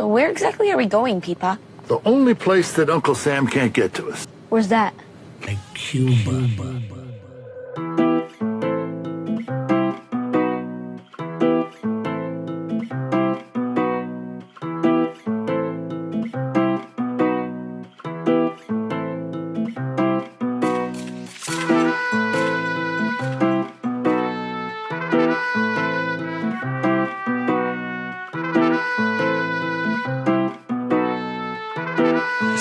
So where exactly are we going, Peepa? The only place that Uncle Sam can't get to us. Where's that? Like Cuba.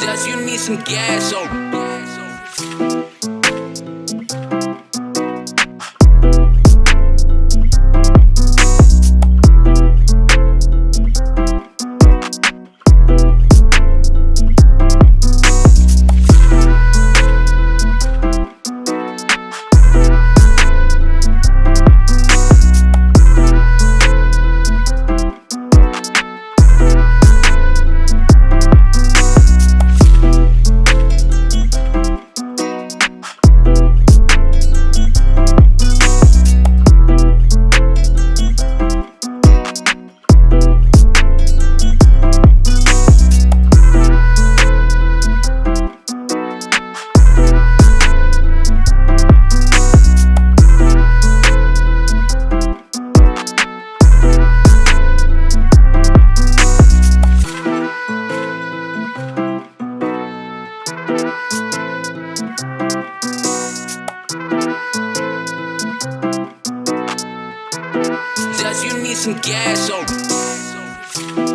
Just you need some gas, oh. cause you need some gas. Oh.